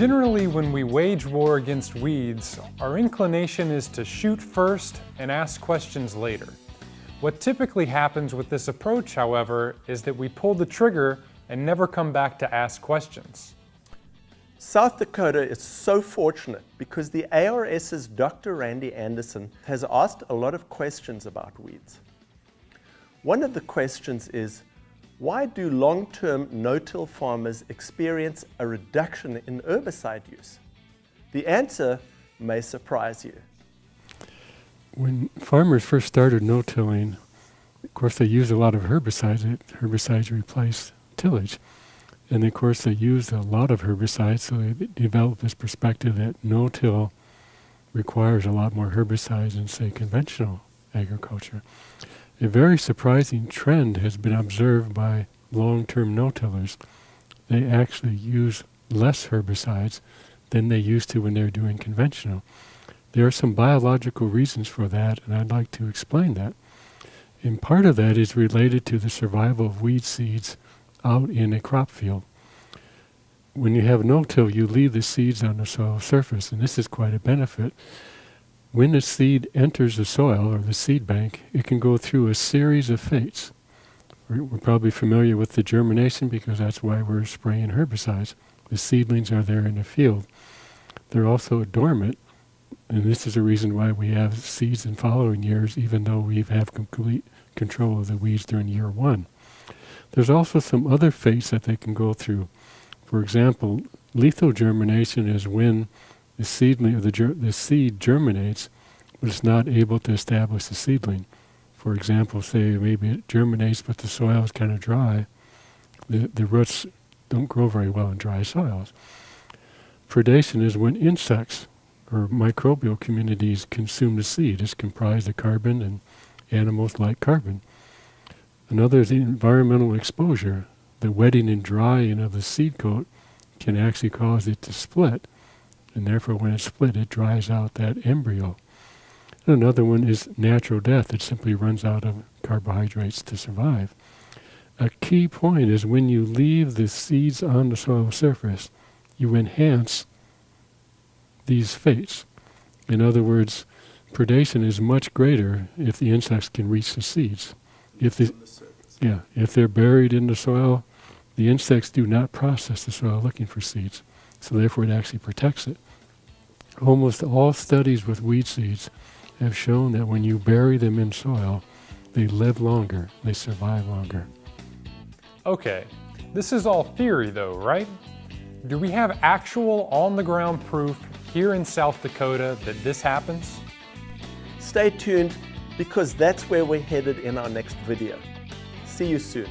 Generally, when we wage war against weeds, our inclination is to shoot first and ask questions later. What typically happens with this approach, however, is that we pull the trigger and never come back to ask questions. South Dakota is so fortunate because the ARS's Dr. Randy Anderson has asked a lot of questions about weeds. One of the questions is, why do long-term no-till farmers experience a reduction in herbicide use? The answer may surprise you. When farmers first started no-tilling, of course they used a lot of herbicides. Herbicides replaced tillage. And of course they used a lot of herbicides, so they developed this perspective that no-till requires a lot more herbicides than, say, conventional agriculture. A very surprising trend has been observed by long-term no-tillers. They actually use less herbicides than they used to when they were doing conventional. There are some biological reasons for that, and I'd like to explain that. And part of that is related to the survival of weed seeds out in a crop field. When you have no-till, you leave the seeds on the soil surface, and this is quite a benefit when a seed enters the soil or the seed bank, it can go through a series of fates. We're, we're, probably familiar with the germination because that's why we're spraying herbicides. The seedlings are there in the field. They're also dormant, and this is the reason why we have seeds in following years, even though we have complete control of the weeds during year one. There's also some other fates that they can go through. For example, lethal germination is when the seedling or the, the seed germinates, but it's not able to establish the seedling. For example, say maybe it germinates, but the soil is kind of dry. The, the roots don't grow very well in dry soils. Predation is when insects or microbial communities consume the seed. It's comprised of carbon and animals like carbon. Another is environmental exposure. The wetting and drying of the seed coat can actually cause it to split and therefore when it's split it dries out that embryo. And another one is natural death. It simply runs out of carbohydrates to survive. A key point is when you leave the seeds on the soil surface, you enhance these fates. In other words, predation is much greater if the insects can reach the seeds. If the, the yeah, if they're buried in the soil, the insects do not process the soil looking for seeds. So therefore it actually protects it. Almost all studies with weed seeds have shown that when you bury them in soil, they live longer, they survive longer. Okay, this is all theory though, right? Do we have actual on-the-ground proof here in South Dakota that this happens? Stay tuned because that's where we're headed in our next video. See you soon.